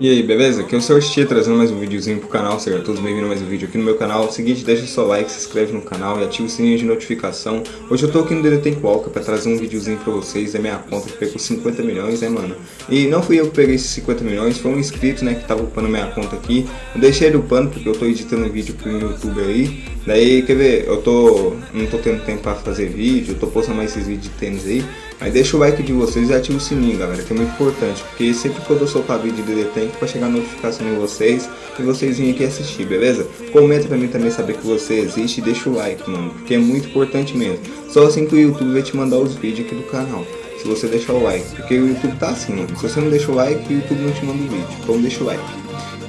E aí, beleza? Aqui é o Sr. Xie trazendo mais um videozinho pro canal, sejam todos bem-vindos a mais um vídeo aqui no meu canal. Seguinte, deixa seu like, se inscreve no canal e ativa o sininho de notificação. Hoje eu tô aqui no DD Walker pra trazer um videozinho pra vocês da minha conta que pegou 50 milhões, né mano? E não fui eu que peguei esses 50 milhões, foi um inscrito, né, que tava upando minha conta aqui. Eu deixei ele upando porque eu tô editando vídeo pro YouTube aí. Daí, quer ver, eu tô, não tô tendo tempo pra fazer vídeo, eu tô postando mais esses vídeos de tênis aí. Mas deixa o like de vocês e ativa o sininho, galera, que é muito importante. Porque sempre que eu soltar vídeo de DD Tank, vai chegar notificação em vocês e vocês virem aqui assistir, beleza? Comenta pra mim também saber que você existe e deixa o like, mano, porque é muito importante mesmo. Só assim que o YouTube vai te mandar os vídeos aqui do canal. Se você deixar o like, porque o YouTube tá assim, mano. Se você não deixa o like, o YouTube não te manda o vídeo. Então deixa o like.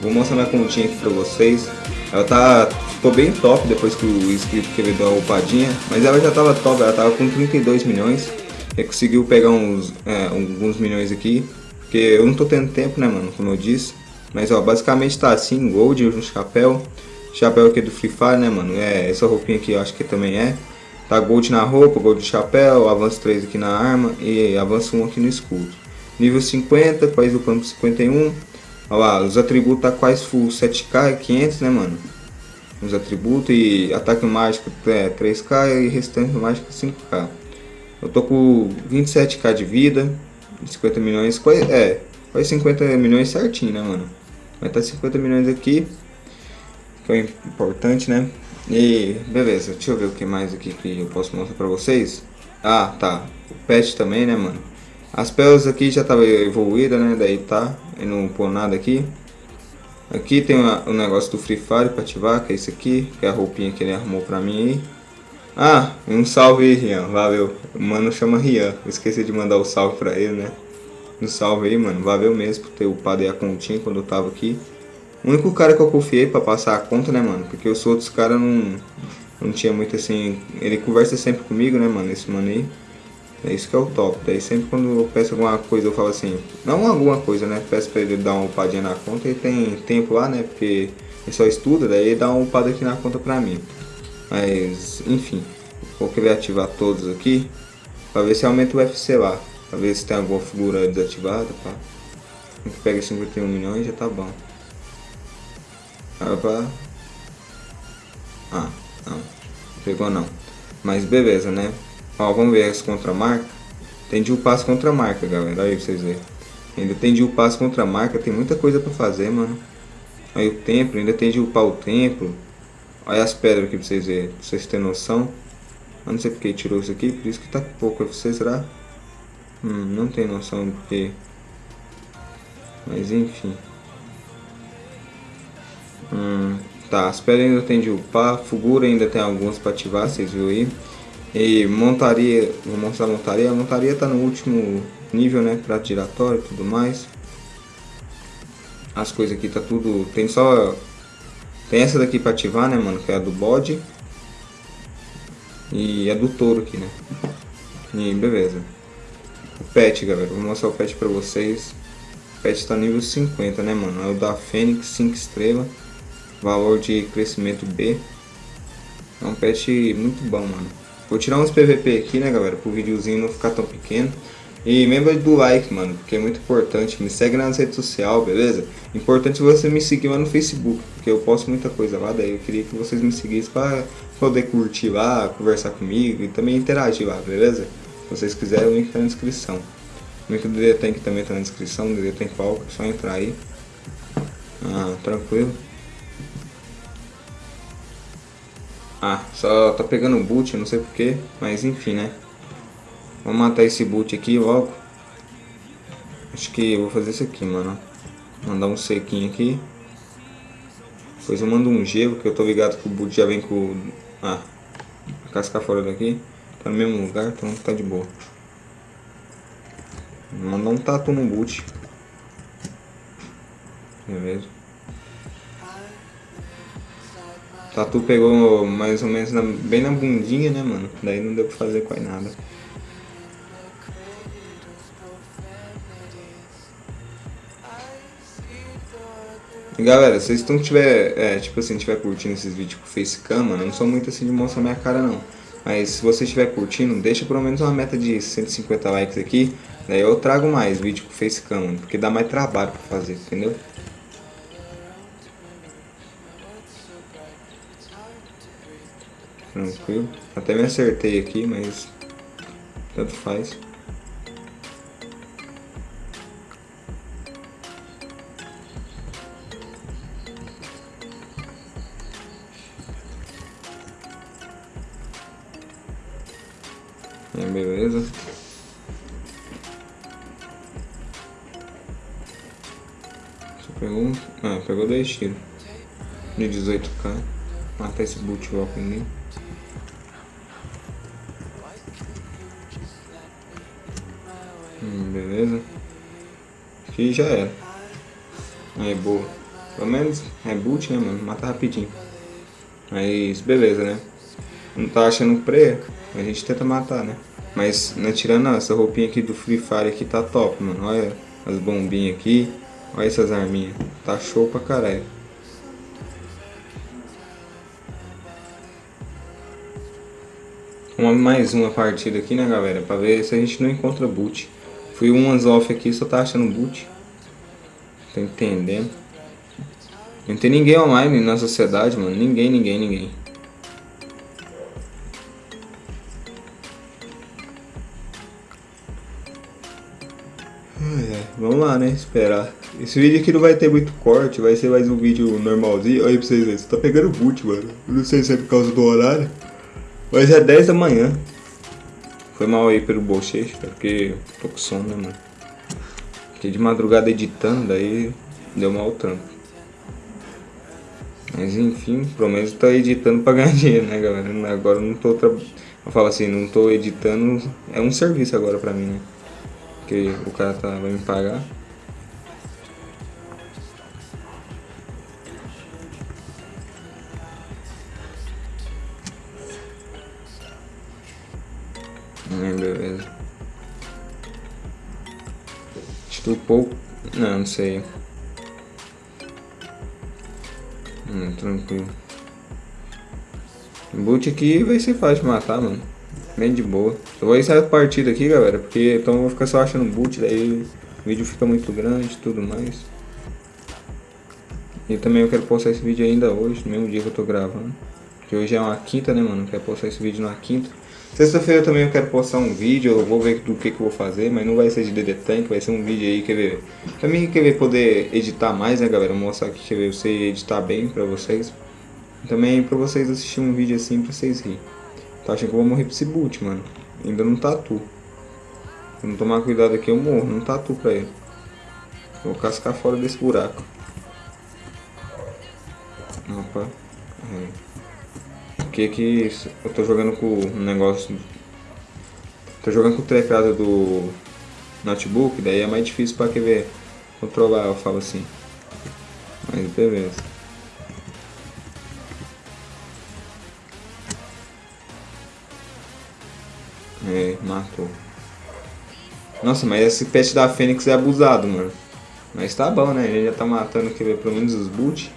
Vou mostrar minha continha aqui pra vocês. Ela tá, ficou bem top depois que o inscrito querer dar uma upadinha. Mas ela já tava top, ela tava com 32 milhões. E conseguiu pegar uns, é, alguns milhões aqui. Porque eu não tô tendo tempo, né, mano, como eu disse. Mas, ó, basicamente tá assim, gold no chapéu. Chapéu aqui do Free Fire, né, mano. É, essa roupinha aqui eu acho que também é. Tá gold na roupa, gold no chapéu, avanço 3 aqui na arma e avanço 1 aqui no escudo. Nível 50, país do campo 51. Olha lá, os atributos tá quase full 7k e 500, né, mano? Os atributos e ataque mágico é 3k e restante mágico 5k. Eu tô com 27k de vida, 50 milhões, é, quase 50 milhões certinho, né, mano? Vai tá 50 milhões aqui, que é importante, né? E beleza, deixa eu ver o que mais aqui que eu posso mostrar pra vocês. Ah, tá, o pet também, né, mano? As peles aqui já tava evoluída, né, daí tá, e não pôr nada aqui. Aqui tem o um negócio do Free Fire pra ativar, que é isso aqui, que é a roupinha que ele arrumou pra mim aí. Ah, um salve aí, Rian. Valeu. Mano chama Rian. esqueci de mandar o salve pra ele, né? Um salve aí, mano. Valeu mesmo por ter upado aí a continha quando eu tava aqui. O único cara que eu confiei pra passar a conta, né, mano? Porque os outros caras não, não tinha muito assim... Ele conversa sempre comigo, né, mano? Esse mano aí. É isso que é o top. Daí sempre quando eu peço alguma coisa, eu falo assim... Não alguma coisa, né? Peço pra ele dar uma upadinha na conta. Ele tem tempo lá, né? Porque ele só estuda. Daí ele dá uma upada aqui na conta pra mim. Mas, enfim, vou querer ativar todos aqui para ver se aumenta o UFC lá, para ver se tem alguma figura desativada, pá. A pega 51 milhões já tá bom. Opa. Ah, não. Pegou não. Mas beleza, né? Ó, vamos ver as contramarca. Tem de as contramarca, galera. Aí pra vocês verem. Ainda tem de as contramarca. Tem muita coisa pra fazer, mano. Aí o templo, ainda tem de upar o templo. Olha as pedras aqui pra vocês verem, pra vocês terem noção. Eu não sei porque tirou isso aqui, por isso que tá pouco FC, será? Hum, não tem noção do porquê. Mas enfim. Hum, tá, as pedras ainda tem de upar, Fugura ainda tem algumas pra ativar, vocês viram aí. E montaria, vou mostrar a montaria. A montaria tá no último nível, né? Prato giratório e tudo mais. As coisas aqui tá tudo. Tem só tem essa daqui pra ativar, né, mano? Que é a do bode. E a do touro aqui, né? E beleza. O pet, galera. Vou mostrar o pet pra vocês. O pet tá nível 50, né, mano? É o da Fênix 5 estrelas. Valor de crescimento B. É um pet muito bom, mano. Vou tirar uns PVP aqui, né, galera? Pro videozinho não ficar tão pequeno. E lembra do like, mano, porque é muito importante. Me segue nas redes sociais, beleza? Importante você me seguir lá no Facebook, porque eu posto muita coisa lá. Daí eu queria que vocês me seguissem para poder curtir lá, conversar comigo e também interagir lá, beleza? Se vocês quiserem, o link tá na descrição. O link do DD Tank também tá na descrição, do DD Tank Palco, é só entrar aí. Ah, tranquilo. Ah, só tá pegando boot, não sei porquê, mas enfim, né? Vamos matar esse boot aqui logo. Acho que eu vou fazer isso aqui, mano. Mandar um sequinho aqui. Depois eu mando um gelo, que eu tô ligado que o boot já vem com... Ah, a casca fora daqui. Tá no mesmo lugar, então tá de boa. Vou mandar um tatu no boot. Beleza. Tatu pegou mais ou menos na, bem na bundinha, né, mano? Daí não deu pra fazer quase nada. Galera, se vocês estão tiver, é, tipo assim, tiver curtindo esses vídeos com facecam, mano, eu não sou muito assim de mostrar minha cara não. Mas se você estiver curtindo, deixa pelo menos uma meta de 150 likes aqui. Daí eu trago mais vídeo com facecam, mano, porque dá mais trabalho pra fazer, entendeu? Tranquilo. Até me acertei aqui, mas tanto faz. Beleza. Você pegou Ah, pegou dois tiros. De 18k. Matar esse boot logo em mim. Hum, beleza. Aqui já era. Aí, boa. Pelo menos reboot, né, mano? Mata rapidinho. Mas, beleza, né? Não tá achando pré, a gente tenta matar, né? Mas, né, tirando essa roupinha aqui do Free Fire aqui, tá top, mano. Olha as bombinhas aqui. Olha essas arminhas. Tá show pra caralho. Uma, mais uma partida aqui, né, galera? Pra ver se a gente não encontra boot. Fui umas off aqui, só tá achando boot. Tô entendendo. Não tem ninguém online na sociedade, mano. Ninguém, ninguém, ninguém. Vamos lá, né? Esperar. Esse vídeo aqui não vai ter muito corte, vai ser mais um vídeo normalzinho. Olha aí pra vocês verem. Você tá pegando boot, mano. Eu não sei se é por causa do horário. Mas é 10 da manhã. Foi mal aí pelo bochecho, porque tô com sono, né, mano? Fiquei de madrugada editando, daí deu mal o trampo. Mas enfim, pelo menos tô editando pra ganhar dinheiro, né, galera? Agora não tô. Tra... Eu falo assim, não tô editando. É um serviço agora pra mim, né? Porque o cara tá, vai me pagar. Hum, beleza. Estupou. Não, não sei. Hum, tranquilo. Boot aqui vai ser fácil de matar, mano. Bem de boa. Eu vou encerrar a partida aqui, galera, porque então eu vou ficar só achando boot, daí o vídeo fica muito grande e tudo mais. E também eu quero postar esse vídeo ainda hoje, no mesmo dia que eu tô gravando. Que hoje é uma quinta, né, mano? Eu quero postar esse vídeo na quinta. Sexta-feira também eu quero postar um vídeo, eu vou ver do que, que eu vou fazer, mas não vai ser de DD Tank, vai ser um vídeo aí, quer ver? Também quer ver poder editar mais, né, galera? Mostrar aqui, quer ver, você editar bem pra vocês. Também pra vocês assistir um vídeo assim pra vocês rirem. Tá achando que eu vou morrer pra esse boot, mano. Ainda não tatu. Se não tomar cuidado aqui, eu morro. Não tatu pra ele. Vou cascar fora desse buraco. Opa. É. Aqui, aqui eu tô jogando com o negócio... Tô jogando com o teclado do notebook, daí é mais difícil pra que ver controlar, eu falo assim. Mas beleza. É, matou. Nossa, mas esse pet da Fênix é abusado, mano. Mas tá bom, né? Ele já tá matando aqui, pelo menos os boot.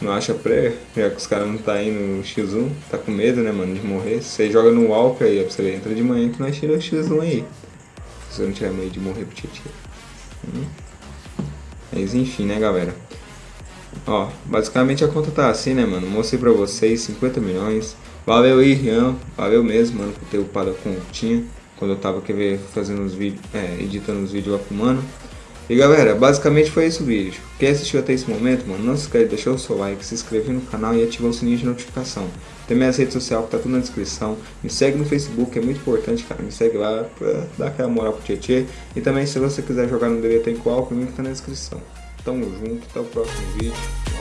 Não acha pré, já que os caras não tá indo no X1. Tá com medo, né, mano, de morrer. Você joga no Walker aí, ó, pra você. Entra de manhã que nós tira o X1 aí. Se eu não tiver medo de morrer pro Tietchan. Hum. Mas enfim, né, galera. Ó, basicamente a conta tá assim, né, mano? Mostrei pra vocês 50 milhões. Valeu aí, Rian. Valeu mesmo, mano, por ter upado a continha. Quando eu tava quer fazendo os vídeos, é, editando os vídeos lá com o mano. E galera, basicamente foi esse o vídeo. Quem assistiu até esse momento, mano, não se esquece de deixar o seu like, se inscrever no canal e ativar o sininho de notificação. Tem minhas redes sociais que tá tudo na descrição. Me segue no Facebook, é muito importante, cara. Me segue lá pra dar aquela moral pro Tietê. E também se você quiser jogar no DB Tem Qual, o link tá na descrição. Tamo junto, até o próximo vídeo.